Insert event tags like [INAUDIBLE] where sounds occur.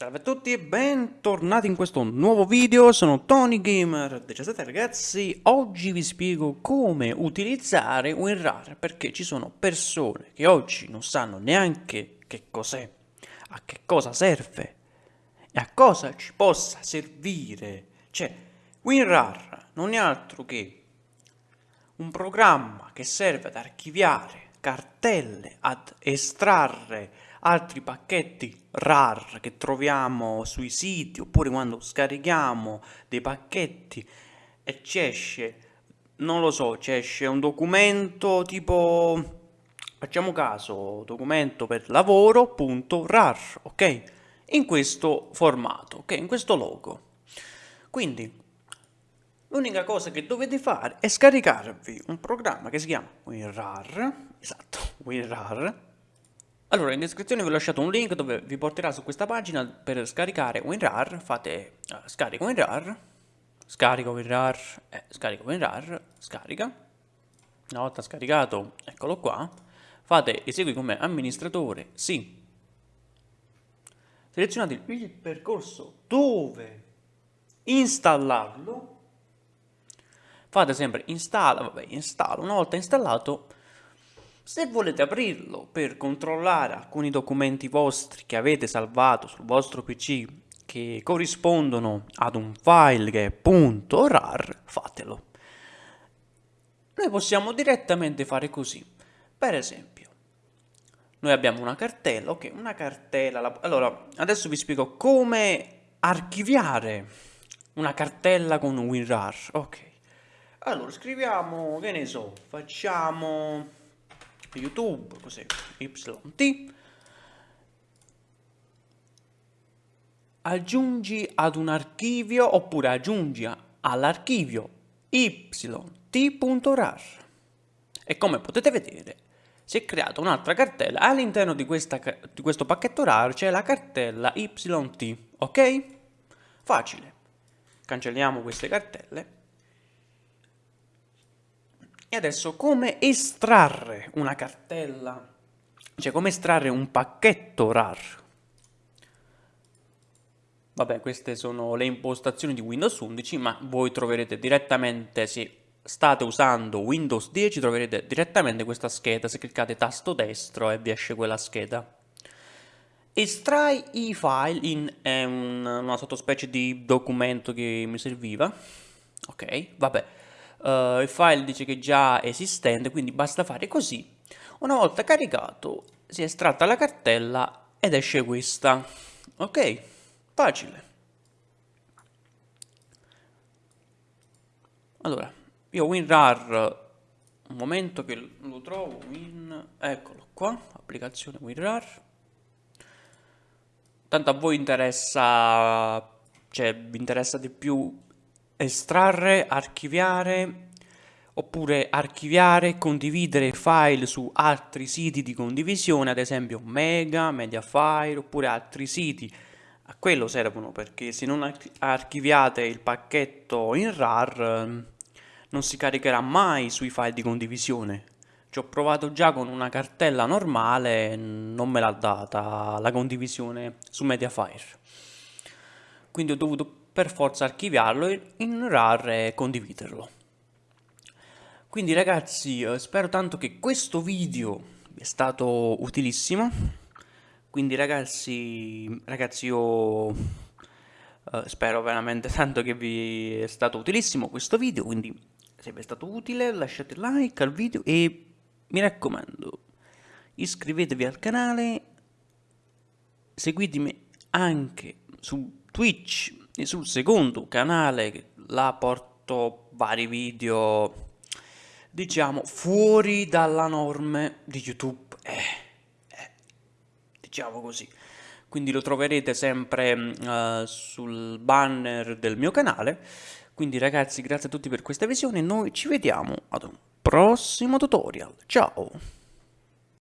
Salve a tutti e bentornati in questo nuovo video, sono Tony Gamer 17 ragazzi, oggi vi spiego come utilizzare WinRAR perché ci sono persone che oggi non sanno neanche che cos'è, a che cosa serve e a cosa ci possa servire. Cioè, WinRAR non è altro che un programma che serve ad archiviare cartelle, ad estrarre altri pacchetti RAR che troviamo sui siti oppure quando scarichiamo dei pacchetti e ci esce, non lo so, ci esce un documento tipo, facciamo caso, documento per lavoro.rar, ok? In questo formato, ok? In questo logo. Quindi, l'unica cosa che dovete fare è scaricarvi un programma che si chiama WinRAR, esatto, [LAUGHS] WinRAR, allora, in descrizione vi ho lasciato un link dove vi porterà su questa pagina per scaricare WinRAR, fate uh, scarico WinRAR, scarico WinRAR, eh, scarico WinRAR, scarica, una volta scaricato, eccolo qua, fate esegui come amministratore, sì, selezionate il percorso dove installarlo, fate sempre installa, vabbè, installa, una volta installato se volete aprirlo per controllare alcuni documenti vostri che avete salvato sul vostro PC che corrispondono ad un file che è .rar, fatelo. Noi possiamo direttamente fare così. Per esempio, noi abbiamo una cartella, ok, una cartella. Allora, adesso vi spiego come archiviare una cartella con WinRAR, ok. Allora, scriviamo, che ne so, facciamo YouTube, così, YT, aggiungi ad un archivio oppure aggiungi all'archivio yt.rar e come potete vedere si è creata un'altra cartella. All'interno di, di questo pacchetto RAR c'è la cartella yt ok? facile. Cancelliamo queste cartelle e adesso come estrarre una cartella, cioè come estrarre un pacchetto RAR? Vabbè, queste sono le impostazioni di Windows 11, ma voi troverete direttamente, se state usando Windows 10, troverete direttamente questa scheda, se cliccate tasto destro e vi esce quella scheda. Estrai i file in eh, una sottospecie di documento che mi serviva. Ok, vabbè uh, il file dice che è già esistente, quindi basta fare così. Una volta caricato si è estratta la cartella ed esce questa. Ok, facile. Allora, io WinRAR, un momento che lo trovo, win, eccolo qua, applicazione WinRAR. Tanto a voi interessa, cioè vi interessa di più estrarre, archiviare oppure archiviare condividere file su altri siti di condivisione, ad esempio Mega, Mediafire oppure altri siti. A quello servono perché se non archiviate il pacchetto in RAR non si caricherà mai sui file di condivisione. Ci ho provato già con una cartella normale, non me l'ha data la condivisione su Mediafire. Quindi ho dovuto per forza archiviarlo in RAR e condividerlo. Quindi ragazzi, eh, spero tanto che questo video vi è stato utilissimo. Quindi ragazzi, ragazzi io eh, spero veramente [LAUGHS] tanto che vi è stato utilissimo questo video. Quindi se vi è stato utile lasciate like al video e mi raccomando iscrivetevi al canale, seguitemi anche su Twitch sul secondo canale là porto vari video diciamo fuori dalla norma di youtube. Eh, eh, diciamo così. Quindi lo troverete sempre uh, sul banner del mio canale. Quindi ragazzi grazie a tutti per questa visione. Noi ci vediamo ad un prossimo tutorial. Ciao